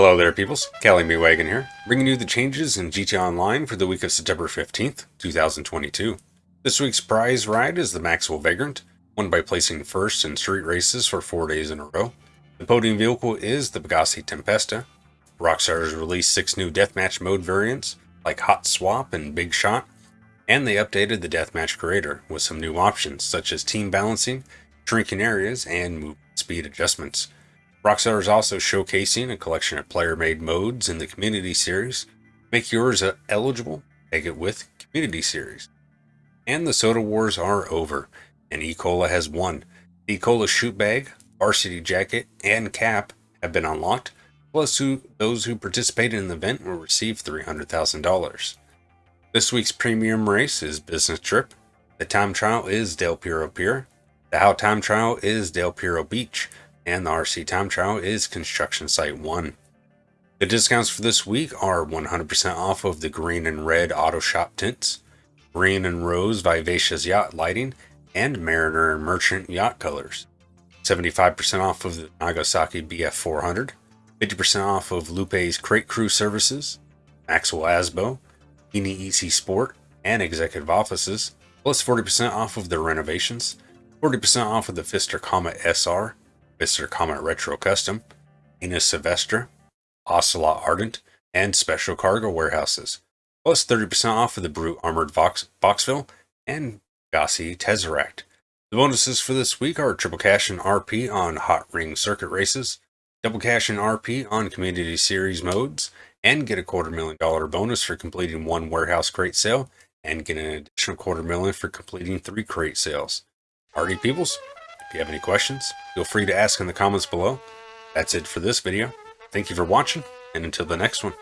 Hello there peoples, Cali Wagon here, bringing you the changes in GT Online for the week of September 15th, 2022. This week's prize ride is the Maxwell Vagrant, won by placing first in street races for four days in a row. The podium vehicle is the Pegassi Tempesta. Rockstar has released six new deathmatch mode variants, like Hot Swap and Big Shot, and they updated the deathmatch creator with some new options such as team balancing, shrinking areas, and movement speed adjustments. Rockstar is also showcasing a collection of player-made modes in the Community Series. Make yours uh, eligible, take it with Community Series. And the Soda Wars are over, and E-Cola has won. The E-Cola Shoot Bag, Varsity Jacket, and Cap have been unlocked, plus who, those who participated in the event will receive $300,000. This week's premium race is Business Trip. The time trial is Del Perro Pier. The How time trial is Del Perro Beach. And the RC time trial is Construction Site 1. The discounts for this week are 100% off of the green and red auto shop tints, green and rose vivacious yacht lighting, and mariner and merchant yacht colors. 75% off of the Nagasaki BF 400, 50% off of Lupe's Crate Crew services, Maxwell Asbo, Eni EC Sport, and executive offices, plus 40% off of their renovations, 40% off of the Pfister Comet SR, Pfister Comet Retro Custom, Enus Sylvester, Ocelot Ardent, and Special Cargo Warehouses, plus 30% off of the Brute Armored Vox, Boxville and Gassi Tesseract. The bonuses for this week are triple cash and RP on Hot Ring Circuit races, double cash and RP on Community Series modes, and get a quarter million dollar bonus for completing one warehouse crate sale, and get an additional quarter million for completing three crate sales. Party peoples, if you have any questions, feel free to ask in the comments below. That's it for this video. Thank you for watching, and until the next one.